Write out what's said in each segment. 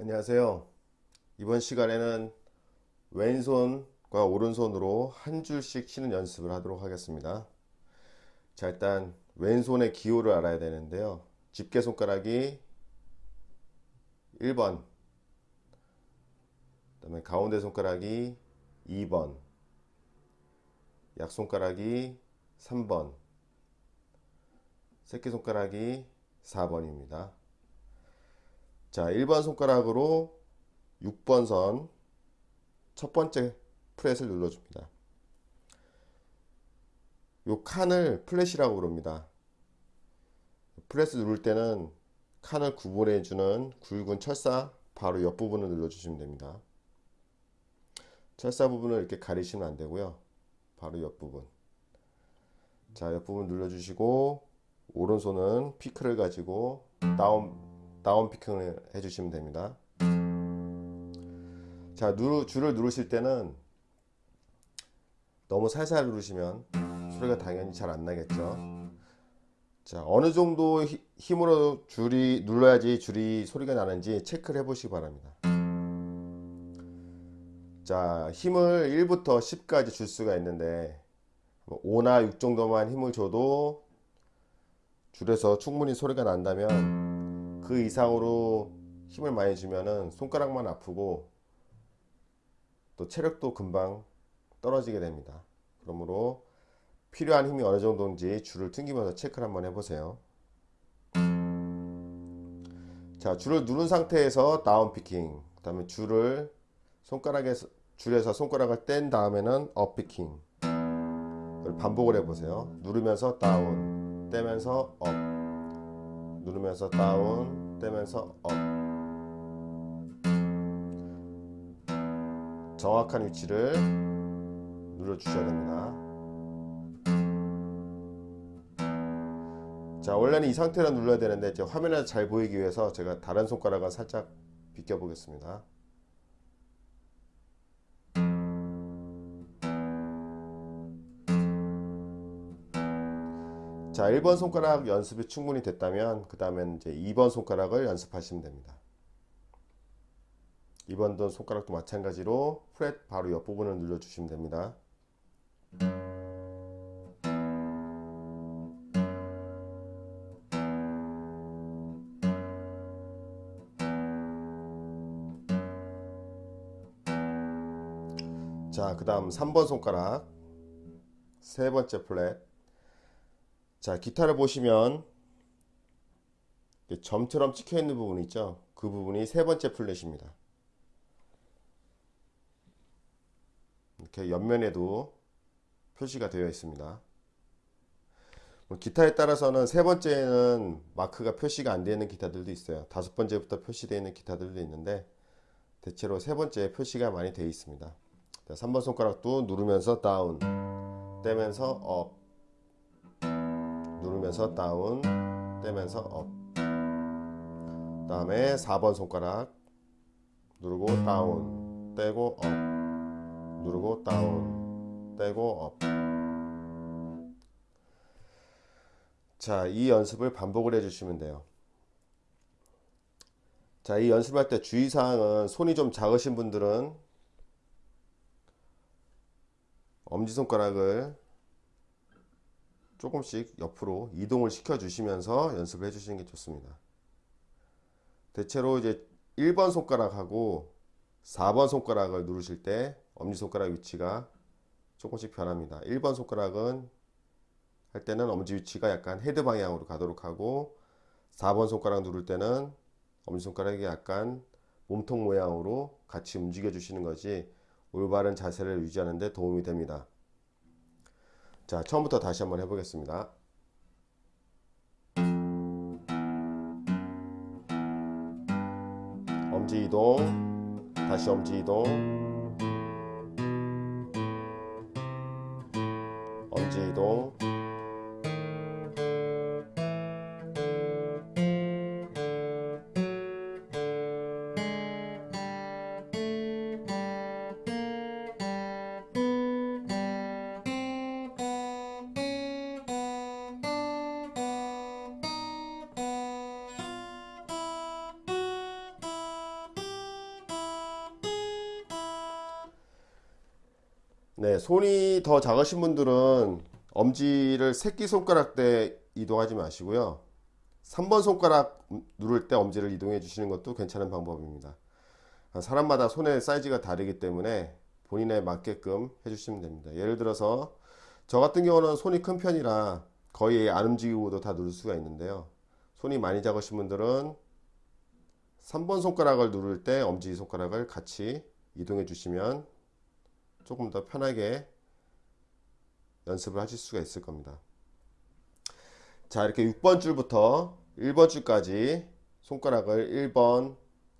안녕하세요. 이번 시간에는 왼손과 오른손으로 한 줄씩 치는 연습을 하도록 하겠습니다. 자, 일단 왼손의 기호를 알아야 되는데요. 집게 손가락이 1번, 그 다음에 가운데 손가락이 2번, 약손가락이 3번, 새끼손가락이 4번입니다. 자, 1번 손가락으로 6번 선 첫 번째 프렛을 눌러줍니다. 요 칸을 플랫이라고 부릅니다. 프렛을 누를 때는 칸을 구분해주는 굵은 철사 바로 옆부분을 눌러주시면 됩니다. 철사 부분을 이렇게 가리시면 안되고요. 바로 옆부분. 자, 옆부분 눌러주시고 오른손은 피크를 가지고 다운, 다운 피킹을 해주시면 됩니다. 자, 누르, 줄을 누르실 때는 너무 살살 누르시면 소리가 당연히 잘 안 나겠죠. 자, 어느 정도 힘으로 줄이 눌러야지 줄이 소리가 나는지 체크를 해 보시기 바랍니다. 자, 힘을 1부터 10까지 줄 수가 있는데 5나 6 정도만 힘을 줘도 줄에서 충분히 소리가 난다면 그 이상으로 힘을 많이 주면은 손가락만 아프고 또 체력도 금방 떨어지게 됩니다. 그러므로 필요한 힘이 어느 정도인지 줄을 튕기면서 체크를 한번 해보세요. 자, 줄을 누른 상태에서 down picking. 그 다음에 줄을 손가락에서, 줄에서 손가락을 뗀 다음에는 up picking. 반복을 해보세요. 누르면서 down, 떼면서 up. 누르면서 down, 떼면서 up. 정확한 위치를 눌러 주셔야 됩니다 자 원래는 이 상태로 눌러야 되는데 이제 화면에 잘 보이기 위해서 제가 다른 손가락을 살짝 비껴 보겠습니다 자 1번 손가락 연습이 충분히 됐다면 그 다음엔 이제 2번 손가락을 연습하시면 됩니다 2번도 손가락도 마찬가지로 프렛 바로 옆부분을 눌러주시면 됩니다. 자, 그 다음 3번 손가락 세 번째 플랫 자, 기타를 보시면 점처럼 찍혀 있는 부분 있죠? 그 부분이 세 번째 플랫입니다. 이렇게 옆면에도 표시가 되어 있습니다. 뭐 기타에 따라서는 세 번째는 마크가 표시가 안 되어 있는 기타들도 있어요. 다섯 번째부터 표시되어 있는 기타들도 있는데 대체로 세 번째 표시가 많이 되어 있습니다. 3번 손가락도 누르면서 down, 떼면서 up, 누르면서 down, 떼면서 up. 다음에 4번 손가락 누르고 down, 떼고 up. 누르고 down 떼고 up 자, 이 연습을 반복을 해 주시면 돼요. 자, 이 연습할 때 주의사항은 손이 좀 작으신 분들은 엄지손가락을 조금씩 옆으로 이동을 시켜 주시면서 연습을 해 주시는 게 좋습니다. 대체로 이제 1번 손가락하고 4번 손가락을 누르실 때 엄지손가락 위치가 조금씩 변합니다 1번 손가락은 할 때는 엄지 위치가 약간 헤드 방향으로 가도록 하고 4번 손가락 누를 때는 엄지손가락이 약간 몸통 모양으로 같이 움직여 주시는 것이 올바른 자세를 유지하는 데 도움이 됩니다 자 처음부터 다시 한번 해보겠습니다. 엄지 이동. 다시 엄지 이동. 이동 네, 손이 더 작으신 분들은 엄지를 새끼손가락 때 이동하지 마시고요. 3번 손가락 누를 때 엄지를 이동해 주시는 것도 괜찮은 방법입니다. 사람마다 손의 사이즈가 다르기 때문에 본인에 맞게끔 해주시면 됩니다. 예를 들어서 저 같은 경우는 손이 큰 편이라 거의 안 움직이고도 다 누를 수가 있는데요. 손이 많이 작으신 분들은 3번 손가락을 누를 때 엄지 손가락을 같이 이동해 주시면 조금 더 편하게 연습을 하실 수가 있을 겁니다. 자, 이렇게 6번 줄부터 1번 줄까지 손가락을 1번,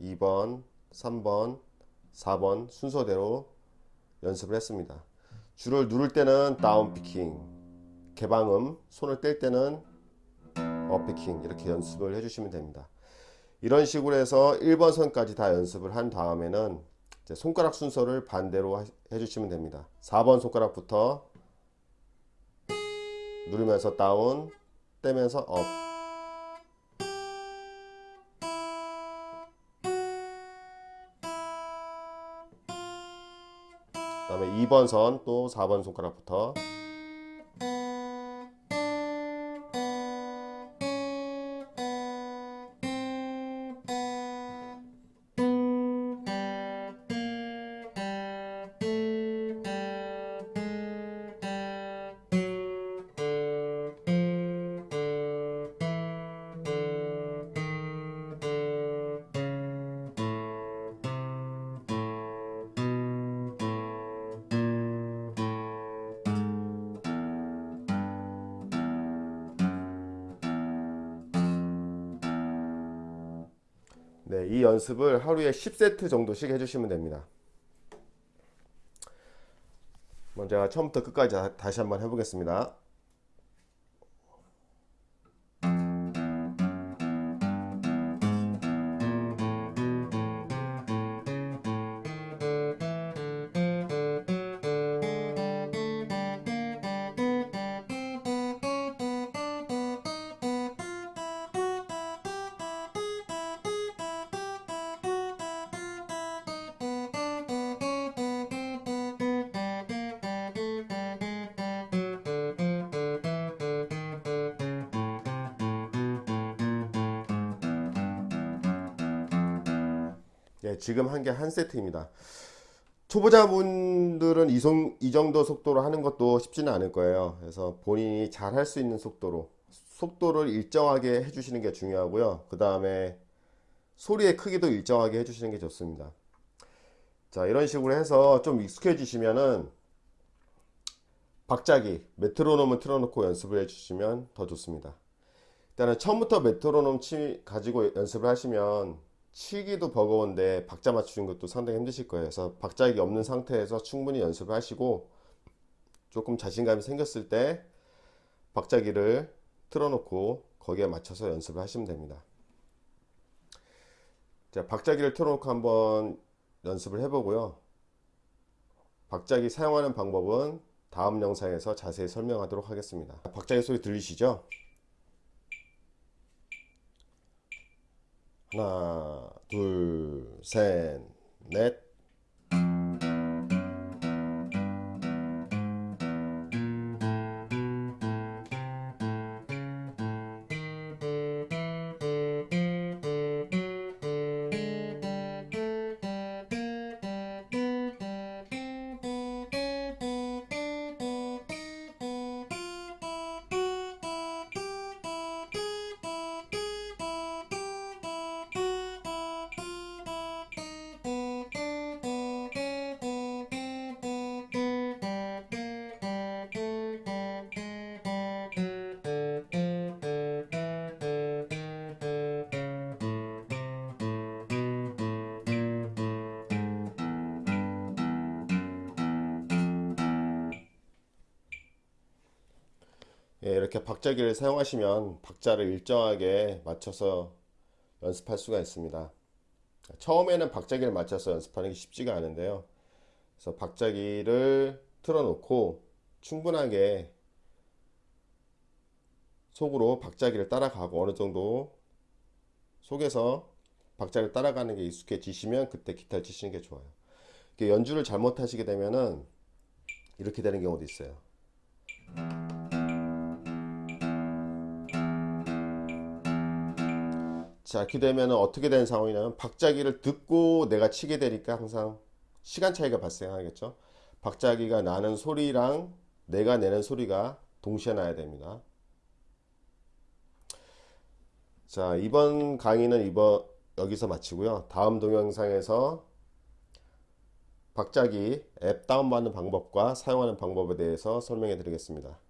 2번, 3번, 4번 순서대로 연습을 했습니다. 줄을 누를 때는 down picking, 개방음, 손을 뗄 때는 up picking 이렇게 연습을 해주시면 됩니다. 이런 식으로 해서 1번 선까지 다 연습을 한 다음에는 손가락 순서를 반대로 해주시면 됩니다. 4번 손가락부터 누르면서 down, 떼면서 up. 그 다음에 2번 선 또 4번 손가락부터 네, 이 연습을 하루에 10세트 정도씩 해주시면 됩니다. 먼저 처음부터 끝까지 다시 한번 해보겠습니다. 네, 지금 한 게 한 세트입니다. 초보자분들은 이, 송, 이 정도 속도로 하는 것도 쉽지는 않을 거예요. 그래서 본인이 잘 할 수 있는 속도로 속도를 일정하게 해주시는 게 중요하고요. 그 다음에 소리의 크기도 일정하게 해주시는 게 좋습니다. 자 이런 식으로 해서 좀 익숙해지시면은 박자기 메트로놈을 틀어놓고 연습을 해주시면 더 좋습니다. 일단은 처음부터 메트로놈 치, 가지고 연습을 하시면 치기도 버거운데 박자 맞추는 것도 상당히 힘드실 거예요. 그래서 박자기 없는 상태에서 충분히 연습을 하시고 조금 자신감이 생겼을 때 박자기를 틀어놓고 거기에 맞춰서 연습을 하시면 됩니다. 자, 박자기를 틀어놓고 한번 연습을 해보고요. 박자기 사용하는 방법은 다음 영상에서 자세히 설명하도록 하겠습니다. 박자기 소리 들리시죠? 하나, 둘, 셋, 넷. 예, 이렇게 박자기를 사용하시면 박자를 일정하게 맞춰서 연습할 수가 있습니다. 처음에는 박자기를 맞춰서 연습하는 게 쉽지가 않은데요. 그래서 박자기를 틀어놓고 충분하게 속으로 박자기를 따라가고 어느 정도 속에서 박자를 따라가는 게 익숙해지시면 그때 기타를 치시는 게 좋아요. 연주를 잘못하시게 되면은 이렇게 되는 경우도 있어요. 자, 이렇게 되면 어떻게 되는 상황이냐면 박자기를 듣고 내가 치게 되니까 항상 시간 차이가 발생하겠죠. 박자기가 나는 소리랑 내가 내는 소리가 동시에 나야 됩니다. 자, 이번 강의는 이번 여기서 마치고요. 다음 동영상에서 박자기 앱 다운받는 방법과 사용하는 방법에 대해서 설명해 드리겠습니다.